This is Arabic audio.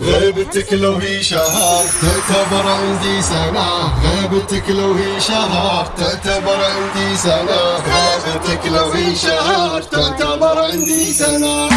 غيبتك لو هي شهر تعتبر عندي سنة. غيبتك لو هي شهر تعتبر عندي سنة. غيبتك لو هي شهر تعتبر عندي سنة.